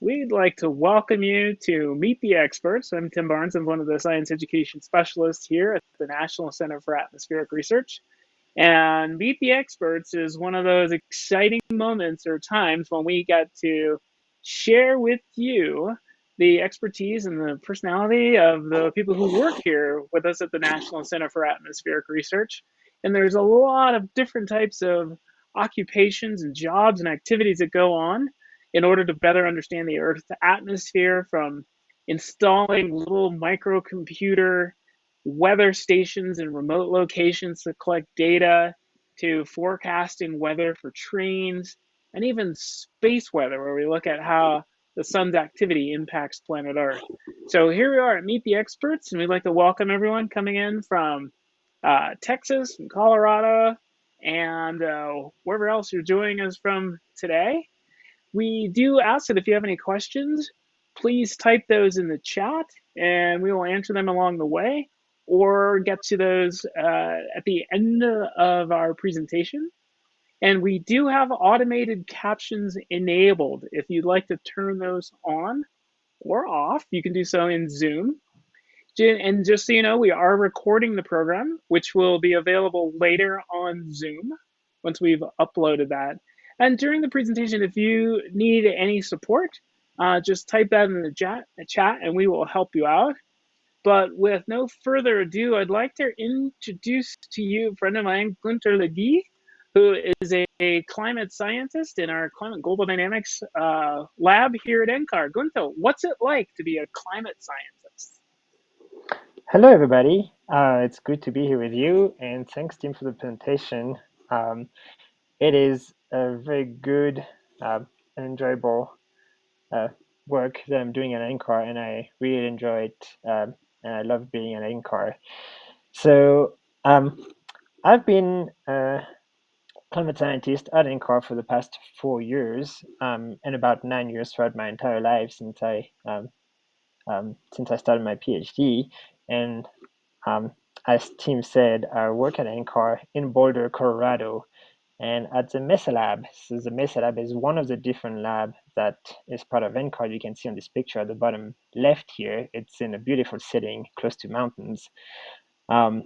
we'd like to welcome you to Meet the Experts. I'm Tim Barnes. I'm one of the science education specialists here at the National Center for Atmospheric Research. And Meet the Experts is one of those exciting moments or times when we get to share with you the expertise and the personality of the people who work here with us at the National Center for Atmospheric Research. And there's a lot of different types of occupations and jobs and activities that go on in order to better understand the Earth's atmosphere from installing little microcomputer weather stations in remote locations to collect data to forecasting weather for trains and even space weather where we look at how the sun's activity impacts planet Earth. So here we are at Meet the Experts, and we'd like to welcome everyone coming in from uh, Texas, and Colorado, and uh, wherever else you're joining us from today. We do ask that if you have any questions, please type those in the chat and we will answer them along the way or get to those uh, at the end of our presentation. And we do have automated captions enabled. If you'd like to turn those on or off, you can do so in Zoom. And just so you know, we are recording the program, which will be available later on Zoom once we've uploaded that. And during the presentation, if you need any support, uh, just type that in the chat, chat and we will help you out. But with no further ado, I'd like to introduce to you a friend of mine, Gunter Leguy, who is a, a, climate scientist in our Climate Global Dynamics uh, lab here at NCAR. Gunter, what's it like to be a climate scientist? Hello, everybody. Uh, it's good to be here with you, and thanks, Tim, for the presentation. Um, it is a very good uh, and enjoyable uh, work that I'm doing at NCAR, and I really enjoy it, um, and I love being at NCAR. So um, I've been a climate scientist at NCAR for the past four years, um, and about nine years throughout my entire life since I um, um, since I started my PhD. And as Tim said, I work at NCAR in Boulder, Colorado, and at the Mesa Lab, so the Mesa Lab is one of the different labs that is part of NCAR. You can see on this picture at the bottom left here. It's in a beautiful setting close to mountains. Um,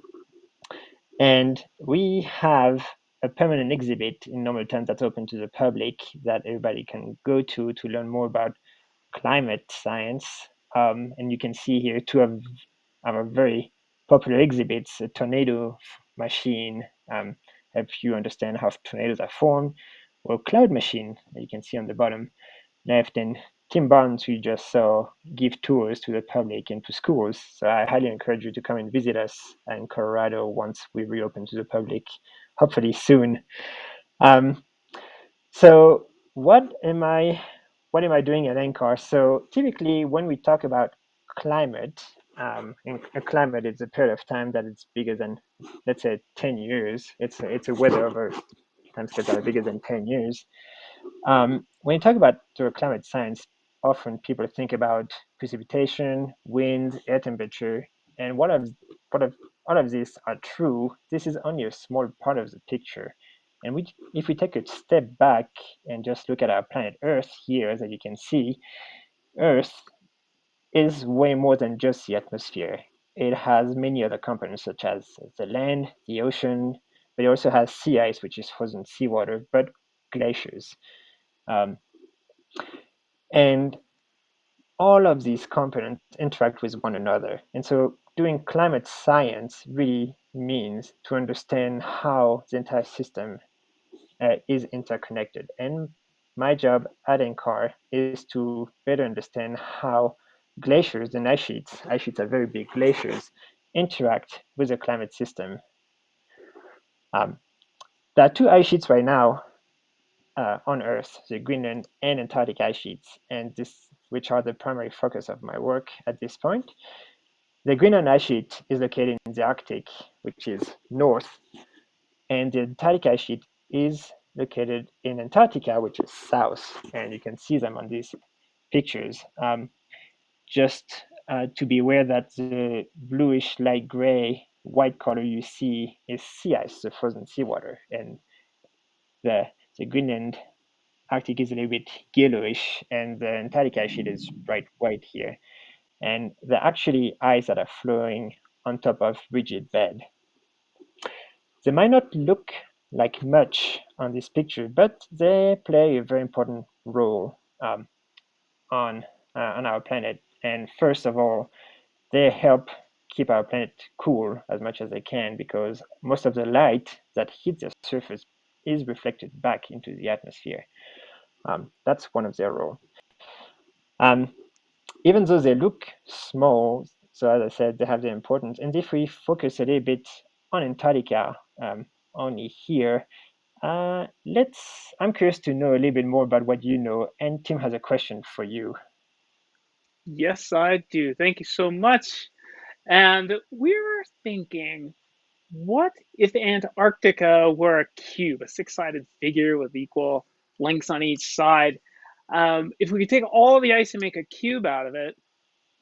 and we have a permanent exhibit in normal terms that's open to the public that everybody can go to to learn more about climate science. Um, and you can see here two of our very popular exhibits, a tornado machine, um, help you understand how tornadoes are formed, or Cloud Machine, you can see on the bottom left, and Tim Barnes, we just saw, give tours to the public and to schools. So I highly encourage you to come and visit us in Colorado once we reopen to the public, hopefully soon. Um, so what am I what am I doing at NCAR? So typically when we talk about climate, um, a climate is a period of time that is bigger than, let's say, 10 years. It's a, it's a weather over time scales that are bigger than 10 years. Um, when you talk about climate science, often people think about precipitation, wind, air temperature, and what of what of all of these are true. This is only a small part of the picture. And we, if we take a step back and just look at our planet Earth here, as you can see, Earth is way more than just the atmosphere. It has many other components such as the land, the ocean, but it also has sea ice, which is frozen seawater, but glaciers. Um, and all of these components interact with one another. And so doing climate science really means to understand how the entire system uh, is interconnected. And my job at NCAR is to better understand how glaciers and ice sheets, ice sheets are very big glaciers, interact with the climate system. Um, there are two ice sheets right now uh, on Earth, the Greenland and Antarctic ice sheets, and this, which are the primary focus of my work at this point. The Greenland ice sheet is located in the Arctic, which is north, and the Antarctic ice sheet is located in Antarctica, which is south, and you can see them on these pictures. Um, just uh, to be aware that the bluish light gray white color you see is sea ice, the frozen seawater, and the, the Greenland Arctic is a little bit yellowish, and the Antarctica sheet is bright white here. And they're actually ice that are flowing on top of rigid bed. They might not look like much on this picture, but they play a very important role um, on uh, on our planet. And first of all, they help keep our planet cool as much as they can because most of the light that hits the surface is reflected back into the atmosphere. Um, that's one of their role. Um, even though they look small, so as I said, they have their importance. And if we focus a little bit on Antarctica, um, only here, uh, let's. I'm curious to know a little bit more about what you know. And Tim has a question for you. Yes, I do. Thank you so much. And we're thinking, what if Antarctica were a cube, a six-sided figure with equal lengths on each side? Um, if we could take all the ice and make a cube out of it,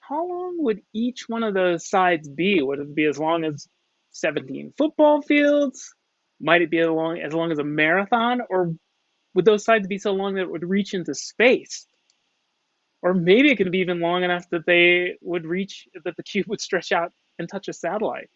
how long would each one of those sides be? Would it be as long as 17 football fields? Might it be as long, as long as a marathon? Or would those sides be so long that it would reach into space? Or maybe it could be even long enough that they would reach, that the cube would stretch out and touch a satellite.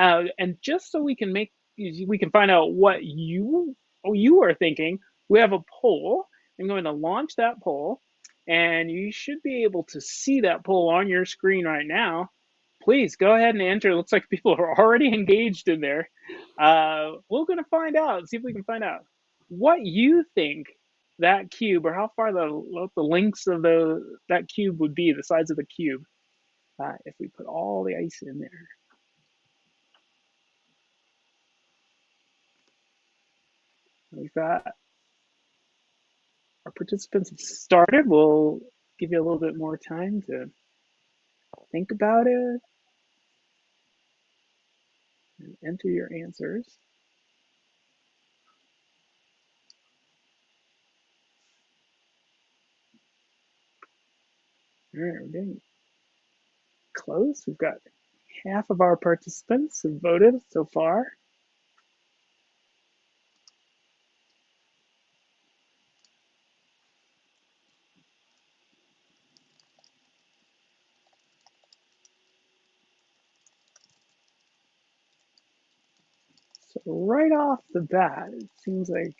Uh, and just so we can make, we can find out what you, you are thinking, we have a poll. I'm going to launch that poll and you should be able to see that poll on your screen right now. Please go ahead and enter. It looks like people are already engaged in there. Uh, we're going to find out, see if we can find out what you think that cube or how far the, the lengths of the that cube would be, the sides of the cube, uh, if we put all the ice in there. We've our participants have started. We'll give you a little bit more time to think about it and enter your answers. All right, we're getting close. We've got half of our participants have voted so far. So right off the bat, it seems like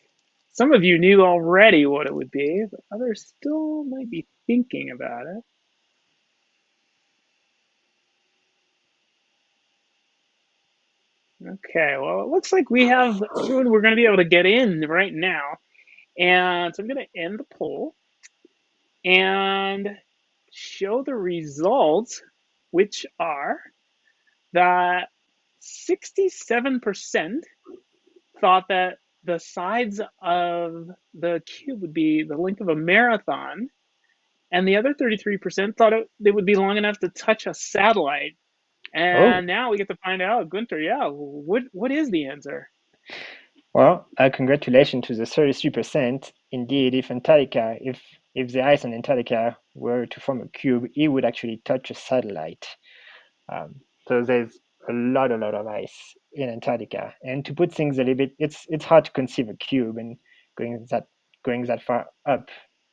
some of you knew already what it would be, but others still might be thinking about it. Okay, well, it looks like we have, we're going to be able to get in right now. And so I'm going to end the poll and show the results, which are that 67% thought that the sides of the cube would be the length of a marathon, and the other 33% thought it, it would be long enough to touch a satellite. And oh. now we get to find out, Gunter, yeah, what what is the answer? Well, uh, congratulations to the 33%. Indeed, if Antarctica, if if the ice on Antarctica were to form a cube, it would actually touch a satellite. Um, so there's a lot, a lot of ice in Antarctica. And to put things a little bit, it's it's hard to conceive a cube and going that going that far up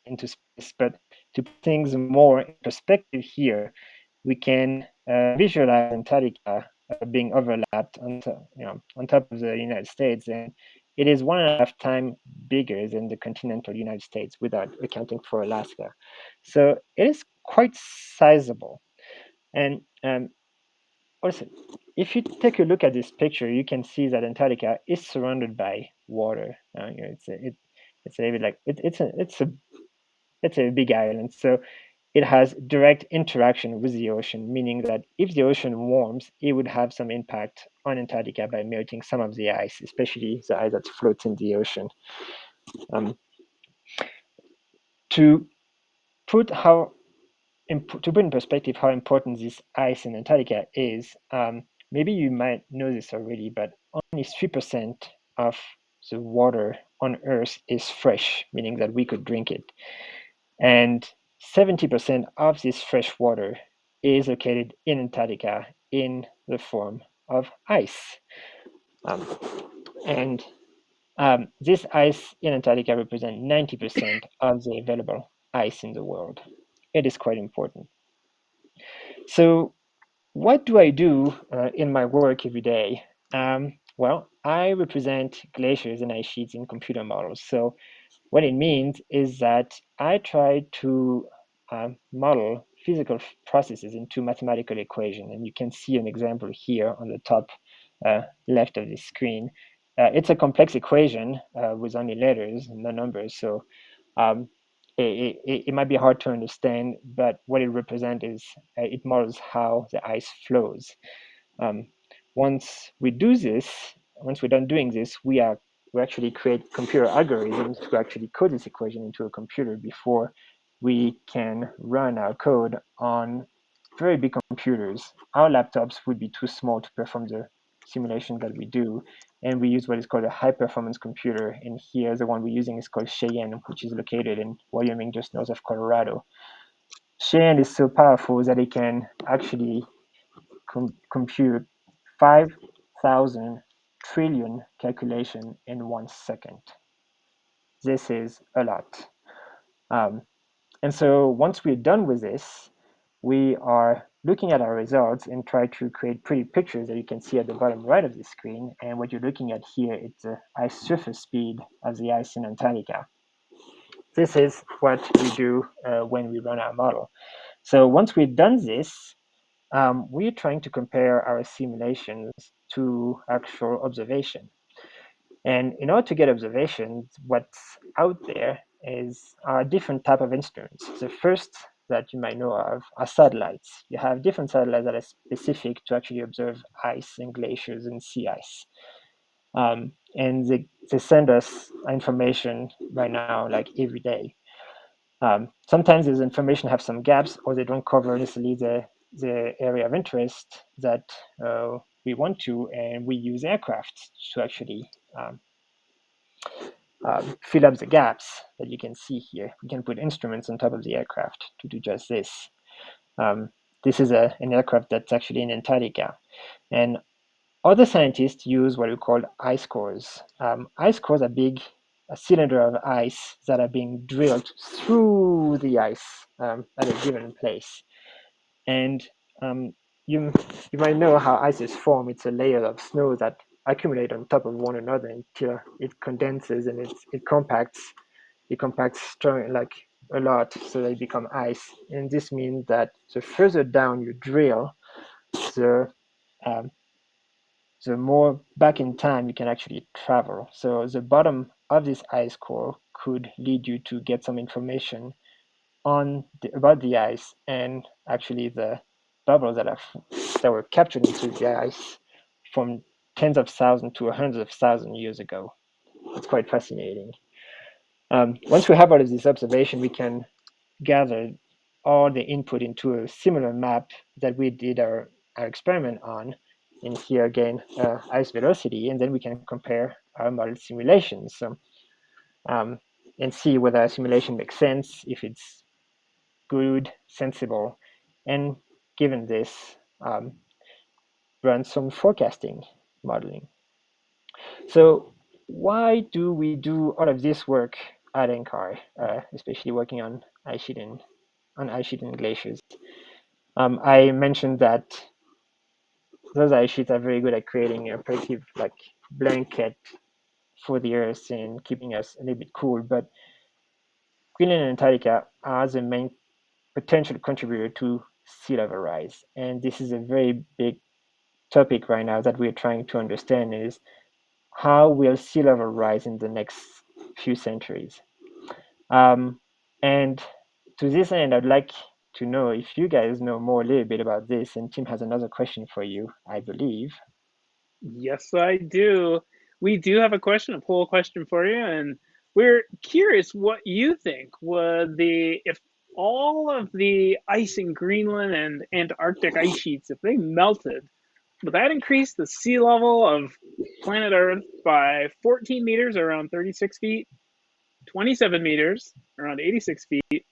into space. But to put things more in perspective here, we can uh, visualize Antarctica uh, being overlapped on you know, on top of the United States, and it is one and a half time bigger than the continental United States without accounting for Alaska. So it is quite sizable. And um, also, if you take a look at this picture, you can see that Antarctica is surrounded by water. Uh, you know, it's a, it, it's a bit like it, it's a it's a it's a big island. So it has direct interaction with the ocean, meaning that if the ocean warms, it would have some impact on Antarctica by melting some of the ice, especially the ice that floats in the ocean. Um, to put how to put in perspective how important this ice in Antarctica is, um, maybe you might know this already, but only 3% of the water on Earth is fresh, meaning that we could drink it. And 70% of this fresh water is located in Antarctica in the form of ice. Um, and Um, this ice in Antarctica represents 90% of the available ice in the world. It is quite important. So what do I do uh, in my work every day? Um, well, I represent glaciers and ice sheets in computer models. So what it means is that I try to uh, model physical processes into mathematical equation. And you can see an example here on the top uh, left of the screen. Uh, it's a complex equation uh, with only letters, and no numbers. So um, it, it, it, might be hard to understand, but what it represents is uh, it models how the ice flows. Um, once we do this, once we're done doing this, we are we actually create computer algorithms to actually code this equation into a computer before we can run our code on very big computers. Our laptops would be too small to perform the simulation that we do. And we use what is called a high performance computer. And here, the one we're using is called Cheyenne, which is located in Wyoming, just north of Colorado. Cheyenne is so powerful that it can actually com compute 5,000 trillion calculation in one second. This is a lot. Um, and so once we're done with this, we are looking at our results and try to create pretty pictures that you can see at the bottom right of the screen. And what you're looking at here is the ice surface speed of the ice in Antarctica. This is what we do uh, when we run our model. So once we've done this, um, we're trying to compare our simulations to actual observation. And in order to get observations, what's out there is a different type of instruments. The first that you might know of are satellites. You have different satellites that are specific to actually observe ice and glaciers and sea ice. Um, and they, they send us information right now, like every day. Um, sometimes this information have some gaps or they don't cover necessarily the, the area of interest that uh, we want to, and we use aircraft to actually um, um, fill up the gaps that you can see here. We can put instruments on top of the aircraft to do just this. Um, this is a, an aircraft that's actually in Antarctica. And other scientists use what we call ice cores. Um, ice cores are big a cylinder of ice that are being drilled through the ice um, at a given place. And um, you, you might know how ice is formed. It's a layer of snow that accumulate on top of one another until it condenses and it, it compacts it compacts strong like a lot so they become ice. And this means that the further down you drill the um, the more back in time you can actually travel. So the bottom of this ice core could lead you to get some information on the, about the ice and actually the bubbles that are that were captured into the ice from tens of thousands to hundreds of thousands years ago. It's quite fascinating. Um, once we have all of this observation, we can gather all the input into a similar map that we did our, our experiment on. And here again, uh, ice velocity, and then we can compare our model simulations so, um, and see whether our simulation makes sense, if it's good, sensible, and given this, um, run some forecasting modeling. So why do we do all of this work at NCAR, uh, especially working on and on and glaciers? Um, I mentioned that those ice sheets are very good at creating a protective like blanket for the Earth and keeping us a little bit cool. But Greenland and Antarctica are the main potential contributor to sea level rise, and this is a very big topic right now that we're trying to understand is how will sea level rise in the next few centuries? Um, and to this end, I'd like to know if you guys know more a little bit about this. And Tim has another question for you, I believe. Yes, I do. We do have a question, a poll question for you, and we're curious what you think would the if all of the ice in Greenland and Antarctic ice sheets, if they melted, but that increased the sea level of planet Earth by 14 meters, around 36 feet, 27 meters, around 86 feet,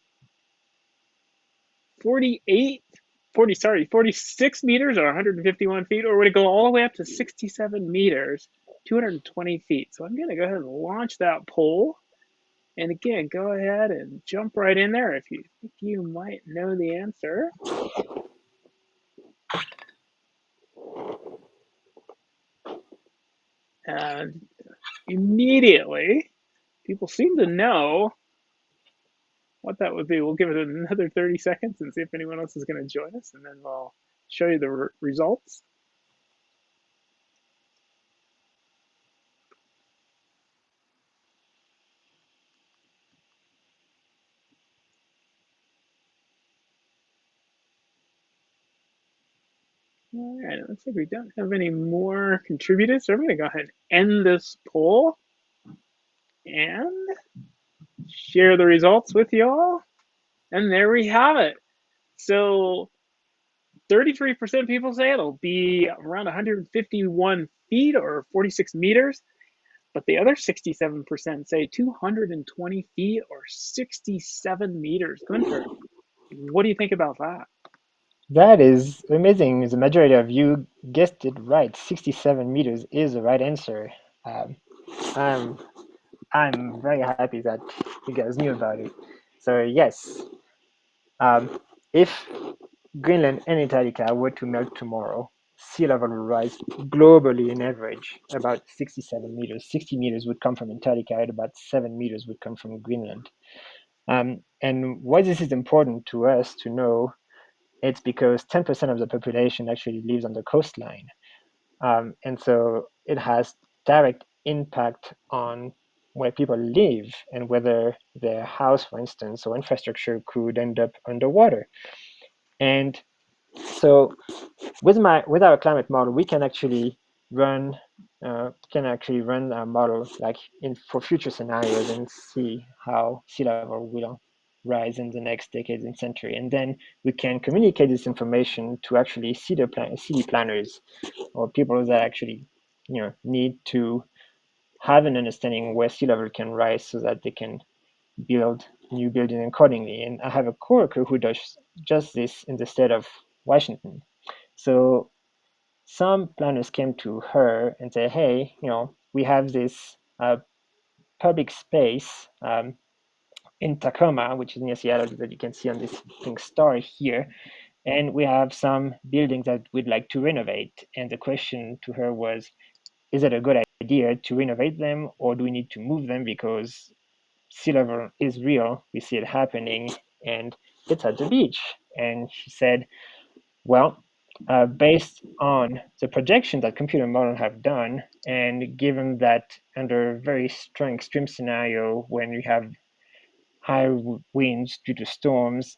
48, 40, sorry, 46 meters or 151 feet, or would it go all the way up to 67 meters 220 feet. So I'm going to go ahead and launch that poll. And again, go ahead and jump right in there if you think you might know the answer. And immediately, people seem to know what that would be. We'll give it another 30 seconds and see if anyone else is going to join us, and then we'll show you the re results. All right, it looks like we don't have any more contributors, so I'm to go ahead and end this poll and share the results with y'all. And there we have it. So 33% of people say it'll be around 151 feet or 46 meters, but the other 67% say 220 feet or 67 meters. Gunter, what do you think about that? That is amazing. The majority of you guessed it right. 67 meters is the right answer. Um, I'm, I'm very happy that you guys knew about it. So yes, um, if Greenland and Antarctica were to melt tomorrow, sea level will rise globally in average about 67 meters. 60 meters would come from Antarctica and about 7 meters would come from Greenland. Um, and why this is important to us to know, it's because 10% of the population actually lives on the coastline. Um, and so it has direct impact on where people live and whether their house, for instance, or infrastructure could end up underwater. And so with my with our climate model, we can actually run uh, can actually run a model like in for future scenarios and see how sea level will rise in the next decades and century. And then we can communicate this information to actually city, plan city planners or people that actually you know need to have an understanding where sea level can rise so that they can build new buildings accordingly. And I have a coworker who does just this in the state of Washington. So some planners came to her and said, hey, you know, we have this uh, public space um, in Tacoma, which is near Seattle, that you can see on this pink star here. And we have some buildings that we'd like to renovate. And the question to her was, is it a good idea to renovate them or do we need to move them because sea level is real. We see it happening and it's at the beach. And she said, well, uh, based on the projection that computer models have done, and given that under a very strong extreme scenario when you have high winds due to storms,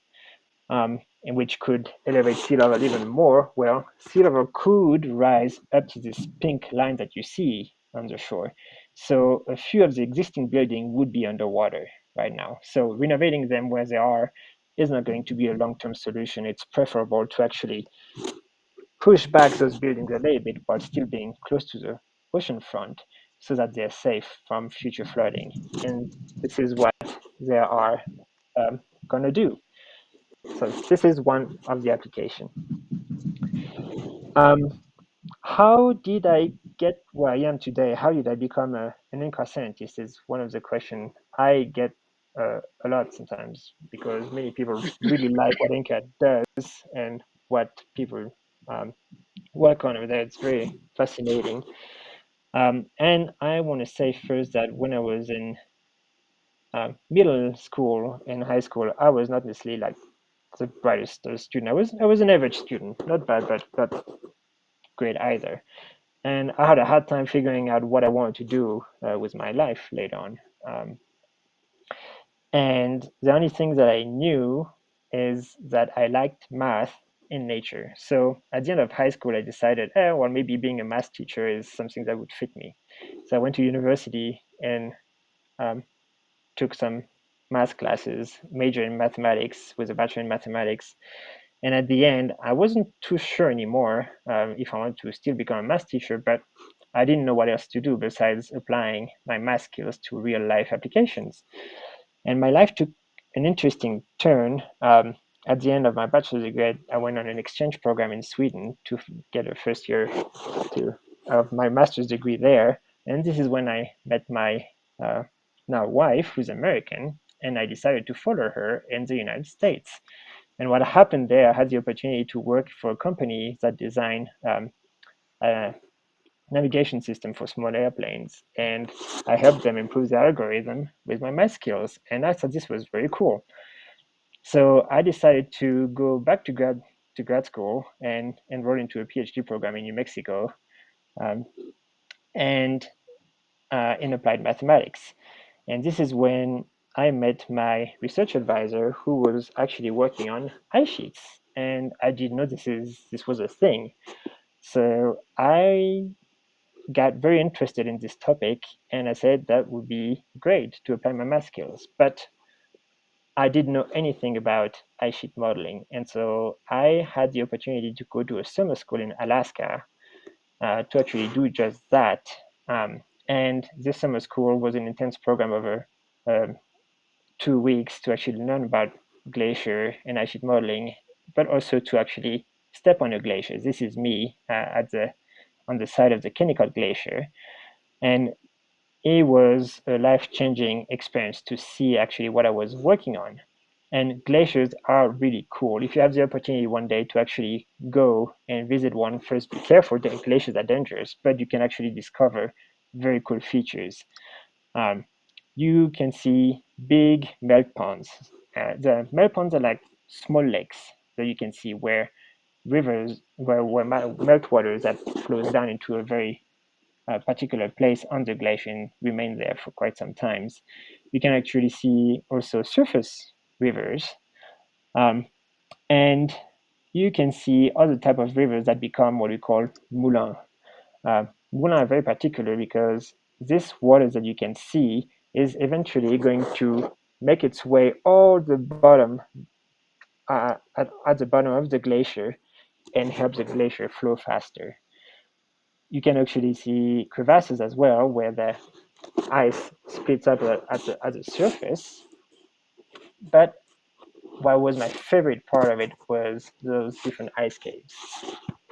um, and which could elevate sea level even more, well, sea level could rise up to this pink line that you see on the shore. So a few of the existing buildings would be underwater right now. So renovating them where they are is not going to be a long-term solution. It's preferable to actually push back those buildings a little bit while still being close to the ocean front so that they're safe from future flooding. And this is what they are um, going to do. So this is one of the application. Um, how did I get where I am today? How did I become a, an NCAR scientist is one of the questions I get uh, a lot sometimes because many people really like what NCAR does and what people um, work on over there. It's very fascinating. Um, and I want to say first that when I was in uh, middle school and high school, I was not necessarily like the brightest student. I was I was an average student, not bad, but not great either. And I had a hard time figuring out what I wanted to do uh, with my life later on. Um, and the only thing that I knew is that I liked math in nature. So at the end of high school, I decided, eh, well, maybe being a math teacher is something that would fit me. So I went to university and um, took some math classes, major in mathematics with a bachelor in mathematics. And at the end, I wasn't too sure anymore um, if I wanted to still become a math teacher, but I didn't know what else to do besides applying my math skills to real life applications. And my life took an interesting turn. Um, at the end of my bachelor's degree, I went on an exchange program in Sweden to get a first year to, of my master's degree there And this is when I met my uh, now wife, who's American, and I decided to follow her in the United States. And what happened there, I had the opportunity to work for a company that designed um, a navigation system for small airplanes. And I helped them improve the algorithm with my math skills. And I thought this was very cool. So I decided to go back to grad to grad school and enroll into a PhD program in New Mexico, um, and uh, in applied mathematics. And this is when I met my research advisor, who was actually working on ice sheets, and I didn't know this is this was a thing. So I got very interested in this topic, and I said that would be great to apply my math skills. But I didn't know anything about ice sheet modeling. And so I had the opportunity to go to a summer school in Alaska uh, to actually do just that. Um, and this summer school was an intense program over um, two weeks to actually learn about glacier and ice sheet modeling, but also to actually step on a glacier. This is me uh, at the on the side of the Kennicott Glacier. And it was a life-changing experience to see actually what I was working on. And glaciers are really cool. If you have the opportunity one day to actually go and visit one, first be careful, the glaciers are dangerous, but you can actually discover very cool features. Um, you can see big melt ponds. Uh, the melt ponds are like small lakes that you can see where rivers, where, where meltwater that flows down into a very a particular place the glacier remain there for quite some times. You can actually see also surface rivers. Um, and you can see other type of rivers that become what we call moulins. Uh, moulins are very particular because this water that you can see is eventually going to make its way all the bottom uh, at, at the bottom of the glacier and help the glacier flow faster you can actually see crevasses as well, where the ice splits up at the, at the surface. But what was my favorite part of it was those different ice caves.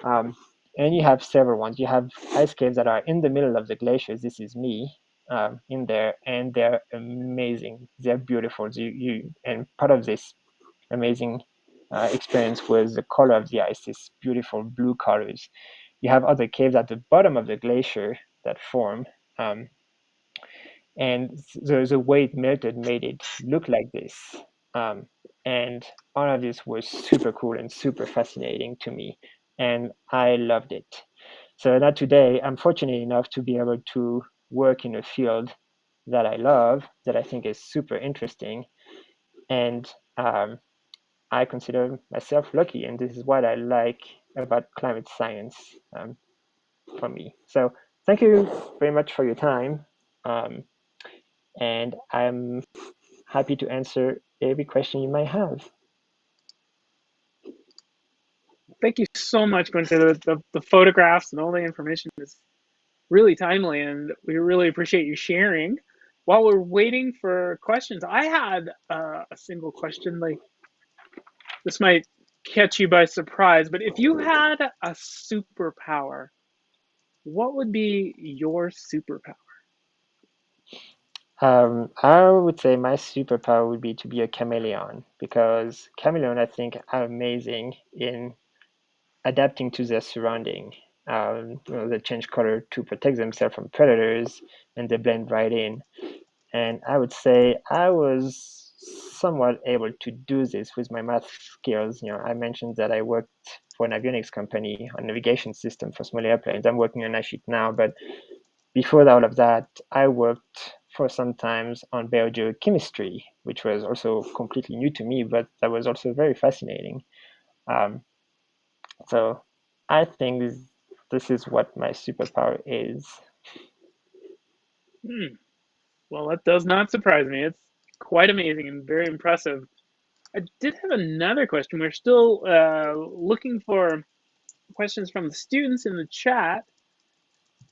Um, and you have several ones. You have ice caves that are in the middle of the glaciers. This is me um, in there, and they're amazing. They're beautiful. You, you and part of this amazing uh, experience was the color of the ice. These beautiful blue colors you have other caves at the bottom of the glacier that form. Um, and the, the way it melted made it look like this. Um, and all of this was super cool and super fascinating to me. And I loved it. So now today, I'm fortunate enough to be able to work in a field that I love, that I think is super interesting. And um, I consider myself lucky, and this is what I like about climate science um, for me. So thank you very much for your time. Um, and I'm happy to answer every question you might have. Thank you so much, Quincy. The, the, the photographs and all the information is really timely, and we really appreciate you sharing. While we're waiting for questions, I had uh, a single question. Like, this might catch you by surprise, but if you had a superpower, what would be your superpower? Um, I would say my superpower would be to be a chameleon because chameleon, I think, are amazing in adapting to their surrounding. Um, you know, they change color to protect themselves from predators, and they blend right in. And I would say I was somewhat able to do this with my math skills. You know, I mentioned that I worked for an avionics company on navigation system for small airplanes. I'm working on ice now, but before all of that, I worked for some times on biogeochemistry, which was also completely new to me, but that was also very fascinating. Um, so I think this, this is what my superpower is. Hmm. Well, that does not surprise me. It's quite amazing and very impressive. I did have another question. We're still uh, looking for questions from the students in the chat.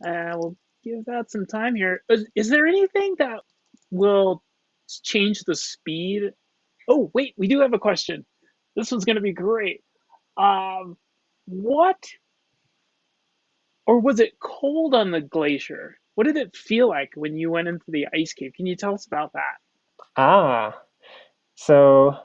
Uh, we'll give that some time here. Is, is there anything that will change the speed? Oh, wait, we do have a question. This one's going to be great. Um, what, or was it cold on the glacier? what did it feel like when you went into the ice cave? Can you tell us about that? Ah, so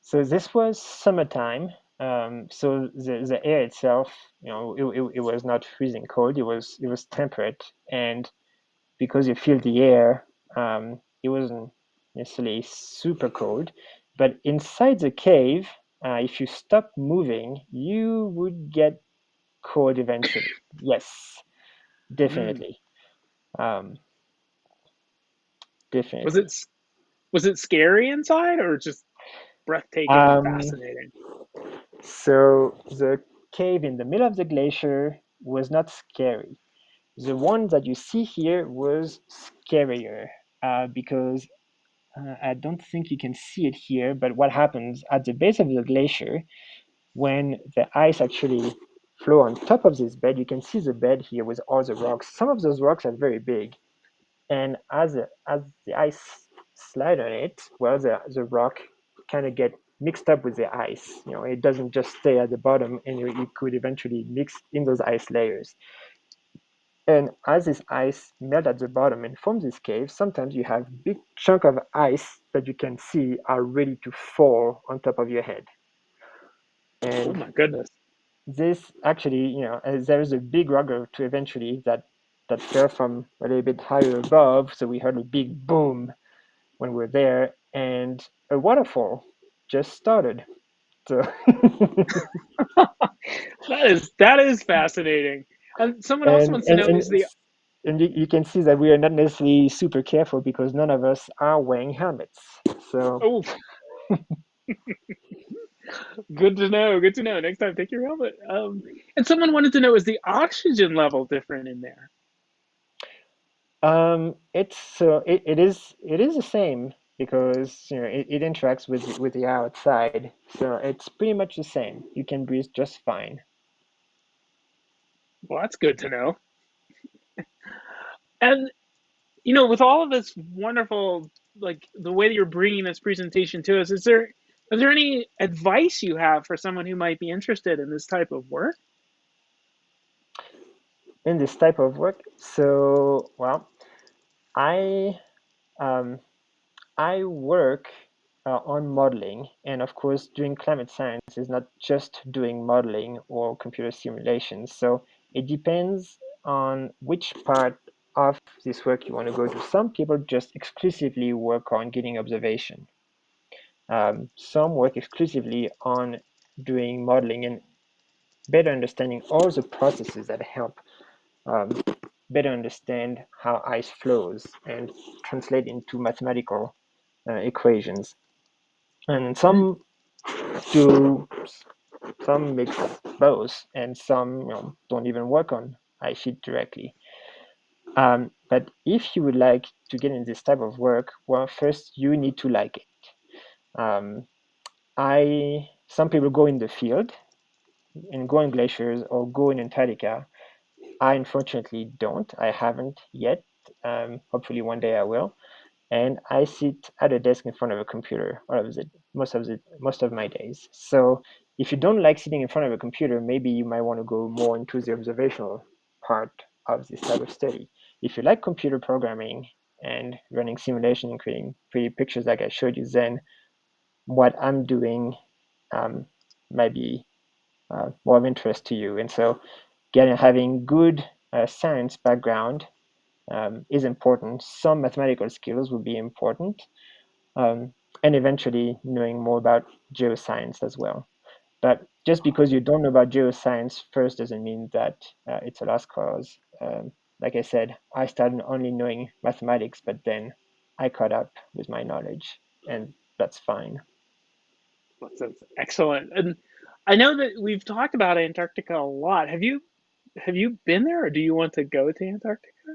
so this was summertime. Um, so the, the air itself, you know, it, it, it was not freezing cold. It was it was temperate, and because you feel the air, um, it wasn't necessarily super cold. But inside the cave, uh, if you stop moving, you would get cold eventually. Yes, Mm. definitely. Um, definitely. Was it was it scary inside or just breathtaking Um, fascinating? so the cave in the middle of the glacier was not scary. The one that you see here was scarier uh, because uh, I don't think you can see it here, but what happens at the base of the glacier, when the ice actually flow on top of this bed, you can see the bed here with all the rocks. Some of those rocks are very big, and as the, as the ice slide on it, well, the, the rock kind of get mixed up with the ice. You know, it doesn't just stay at the bottom, and you, it could eventually mix in those ice layers. And as this ice melt at the bottom and forms this cave, sometimes you have big chunk of ice that you can see are ready to fall on top of your head. Oh And my goodness. this actually, you know, uh, there is a big rock to eventually that that fell from a little bit higher above, so we heard a big boom when we were there, and a waterfall just started. So That is that is fascinating. And someone else and wants to know and is the and you, you can see that we are not necessarily super careful because none of us are wearing helmets. So oh good to know, good to know. Next time take your helmet. Um and someone wanted to know is the oxygen level different in there? um, it's so it, it is it is the same because you know it, it interacts with with the outside. So it's pretty much the same. You can breathe just fine. Well, that's good to know. And you know, with all of this wonderful, like the way that you're bringing this presentation to us, is there is there any advice you have for someone who might be interested in this type of work? In this type of work, so well, I um, I work uh, on modeling, and of course, doing climate science is not just doing modeling or computer simulations. So it depends on which part of this work you want to go to. Some people just exclusively work on getting observation. Um, some work exclusively on doing modeling and better understanding all the processes that help um, better understand how ice flows and translate into mathematical uh, equations. And some do some mix both, and some you know, don't even work on ice sheet directly. Um, but if you would like to get in this type of work, well, first you need to like it. Um, I some people go in the field and go in glaciers or go in Antarctica. I unfortunately don't. I haven't yet. Um, hopefully one day I will. and I sit at a desk in front of a computer all of the most of the most of my days. So if you don't like sitting in front of a computer, maybe you might want to go more into the observational part of this type of study. If you like computer programming and running simulation and creating pretty pictures like I showed you, then what I'm doing um, might be uh, more of interest to you. And so, getting having good uh, science background um, is important. Some mathematical skills will be important, um, and eventually knowing more about geoscience as well. But just because you don't know about geoscience first doesn't mean that uh, it's a lost cause. Um, like I said, I started only knowing mathematics, but then I caught up with my knowledge, and that's fine. That's, excellent. And I know that we've talked about Antarctica a lot. Have you have you been there, or do you want to go to Antarctica?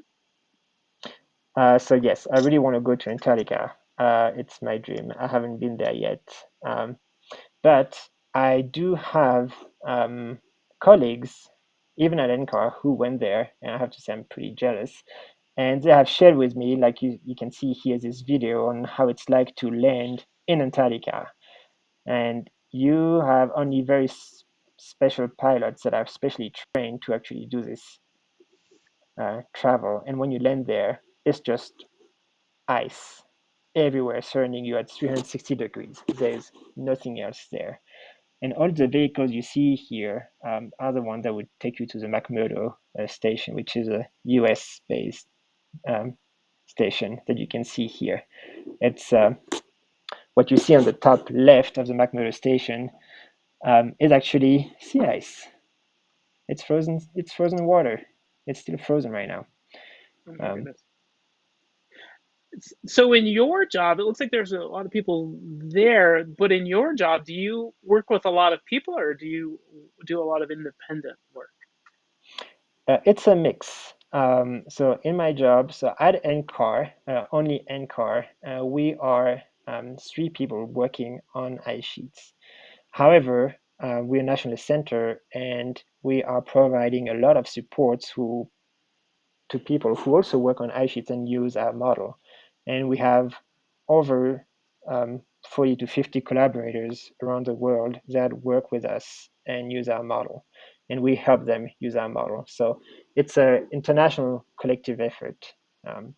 Uh, so yes, I really want to go to Antarctica. Uh, it's my dream. I haven't been there yet, um, but I do have um, colleagues, even at NCAR, who went there, and I have to say I'm pretty jealous. And they have shared with me, like you, you can see here, this video on how it's like to land in Antarctica. And you have only very special pilots that are specially trained to actually do this uh, travel. And when you land there, it's just ice everywhere surrounding you at 360 degrees. There's nothing else there. And all the vehicles you see here um, are the ones that would take you to the McMurdo uh, station, which is a US based um, station that you can see here. It's uh, what you see on the top left of the McMurdo station um, is actually sea ice. It's frozen. It's frozen water. It's still frozen right now. Oh um, so in your job, it looks like there's a lot of people there. But in your job, do you work with a lot of people, or do you do a lot of independent work? Uh, it's a mix. Um, so in my job, so at NCAR, uh, only NCAR, uh, we are um, three people working on ice sheets. However, uh, we're a national center and we are providing a lot of supports who, to people who also work on ice sheets and use our model. And we have over um, 40 to 50 collaborators around the world that work with us and use our model. And we help them use our model. So it's an international collective effort. Um,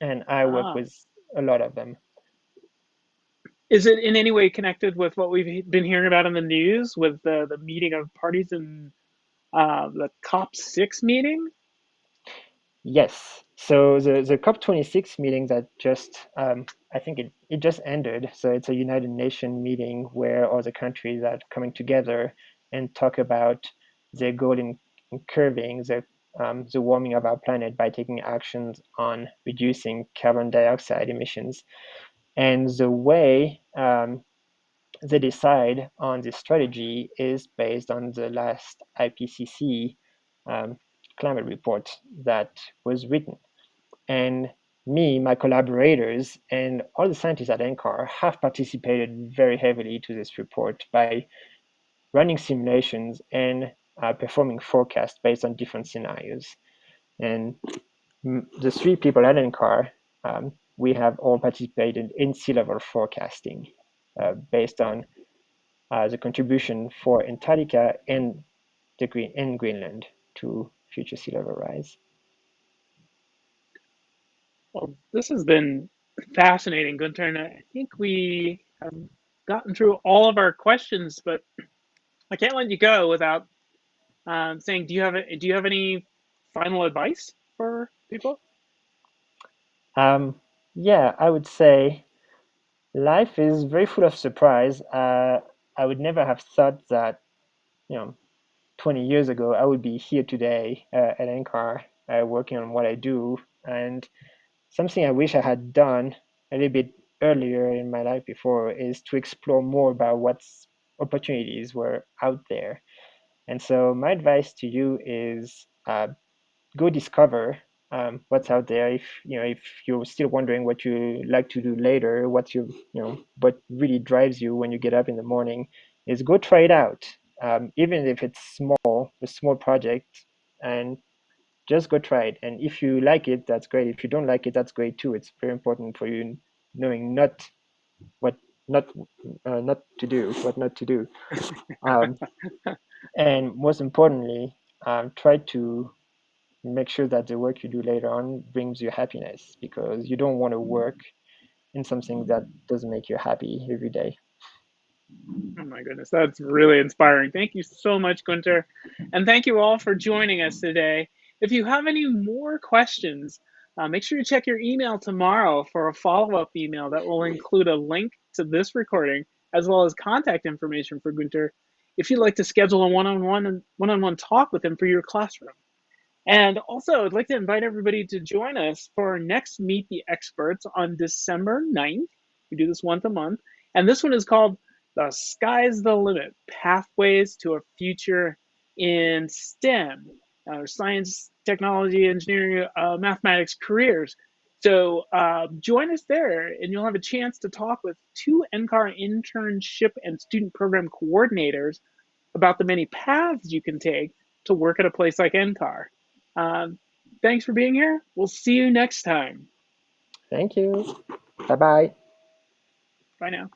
and I work ah. with a lot of them. Is it in any way connected with what we've been hearing about in the news with the, the meeting of parties in uh, the COP6 meeting? Yes. So the, the COP26 meeting that just, um, I think it, it just ended. So it's a United Nations meeting where all the countries are coming together and talk about their goal in, in curbing the, um, the warming of our planet by taking actions on reducing carbon dioxide emissions. And the way um, they decide on this strategy is based on the last IPCC um, climate report that was written. And me, my collaborators, and all the scientists at NCAR have participated very heavily to this report by running simulations and uh, performing forecasts based on different scenarios. And the three people at NCAR um, we have all participated in sea level forecasting uh, based on uh, the contribution for Antarctica and the Green in Greenland to future sea level rise. Well, this has been fascinating, Gunter, and I think we have gotten through all of our questions, but I can't let you go without um, saying, do you have a, do you have any final advice for people? Um, yeah, I would say life is very full of surprise. Uh, I would never have thought that, you know, 20 years ago, I would be here today uh, at NCAR uh, working on what I do. And something I wish I had done a little bit earlier in my life before is to explore more about what opportunities were out there. And so my advice to you is uh, go discover um, what's out there. If you know, if you're still wondering what you like to do later, what you you know, what really drives you when you get up in the morning, is go try it out. Um, even if it's small, a small project, and just go try it. And if you like it, that's great. If you don't like it, that's great too. It's very important for you knowing not what not uh, not to do, what not to do. Um, and most importantly, um, try to make sure that the work you do later on brings you happiness because you don't want to work in something that doesn't make you happy every day. Oh my goodness, that's really inspiring. Thank you so much, Gunter. And thank you all for joining us today. If you have any more questions, uh, make sure you check your email tomorrow for a follow up email that will include a link to this recording as well as contact information for Gunter if you'd like to schedule a one on one one on one talk with him for your classroom. And also, I'd like to invite everybody to join us for our next Meet the Experts on December 9th. We do this once a month. And this one is called The Sky's the Limit Pathways to a Future in STEM, uh, science, technology, engineering, uh, mathematics careers. So uh, join us there, and you'll have a chance to talk with two NCAR internship and student program coordinators about the many paths you can take to work at a place like NCAR. Um, thanks for being here. We'll see you next time. Thank you. Bye bye. Bye now.